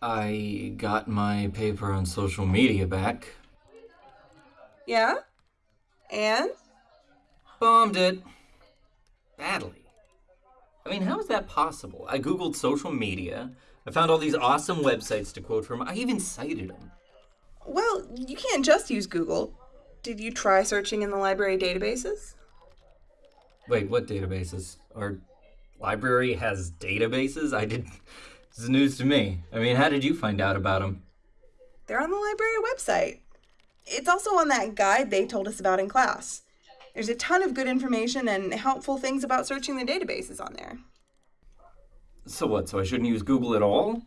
I got my paper on social media back. Yeah? And? Bombed it. Badly. I mean, how is that possible? I googled social media. I found all these awesome websites to quote from. I even cited them. Well, you can't just use Google. Did you try searching in the library databases? Wait, what databases? Our library has databases? I did. This is news to me. I mean, how did you find out about them? They're on the library website. It's also on that guide they told us about in class. There's a ton of good information and helpful things about searching the databases on there. So what? So I shouldn't use Google at all?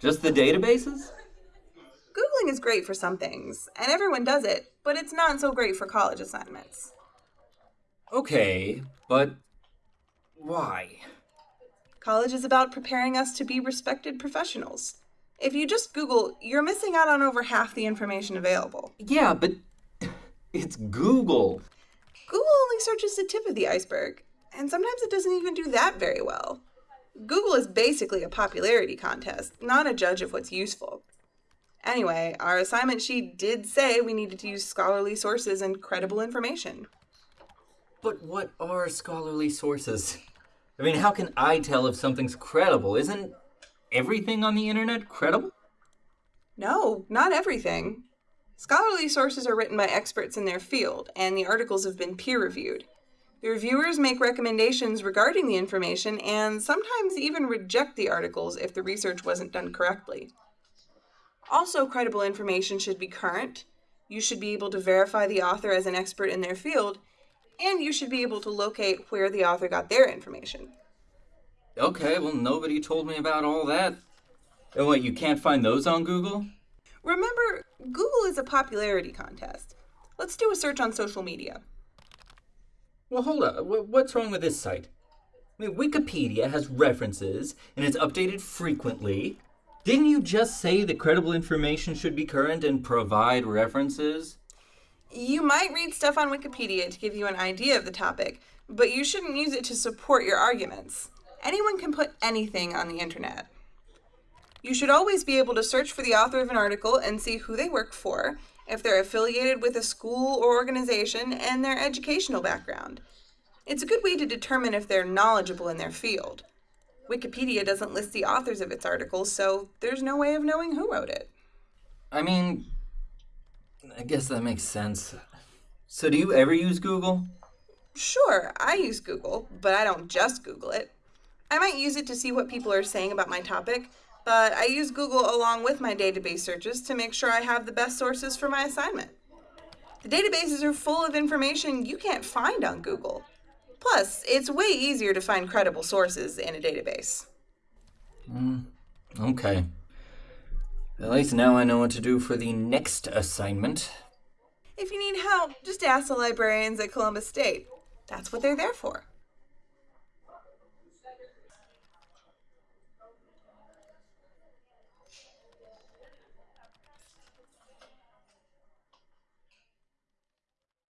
Just the databases? Googling is great for some things, and everyone does it, but it's not so great for college assignments. Okay, but why? College is about preparing us to be respected professionals. If you just Google, you're missing out on over half the information available. Yeah, but it's Google. Google only searches the tip of the iceberg, and sometimes it doesn't even do that very well. Google is basically a popularity contest, not a judge of what's useful. Anyway, our assignment sheet did say we needed to use scholarly sources and credible information. But what are scholarly sources? I mean, how can I tell if something's credible? Isn't everything on the internet credible? No, not everything. Scholarly sources are written by experts in their field, and the articles have been peer reviewed. The reviewers make recommendations regarding the information and sometimes even reject the articles if the research wasn't done correctly. Also, credible information should be current. You should be able to verify the author as an expert in their field, and you should be able to locate where the author got their information. Okay, well, nobody told me about all that. Oh, and what, you can't find those on Google? Remember, Google is a popularity contest. Let's do a search on social media. Well, hold up. What's wrong with this site? I mean, Wikipedia has references and it's updated frequently. Didn't you just say that credible information should be current and provide references? You might read stuff on Wikipedia to give you an idea of the topic, but you shouldn't use it to support your arguments. Anyone can put anything on the internet. You should always be able to search for the author of an article and see who they work for, if they're affiliated with a school or organization, and their educational background. It's a good way to determine if they're knowledgeable in their field. Wikipedia doesn't list the authors of its articles, so there's no way of knowing who wrote it. I mean, I guess that makes sense. So, do you ever use Google? Sure, I use Google, but I don't just Google it. I might use it to see what people are saying about my topic, but I use Google along with my database searches to make sure I have the best sources for my assignment. The databases are full of information you can't find on Google. Plus, it's way easier to find credible sources in a database. Mm, okay. At least now I know what to do for the next assignment. If you need help, just ask the librarians at Columbus State. That's what they're there for.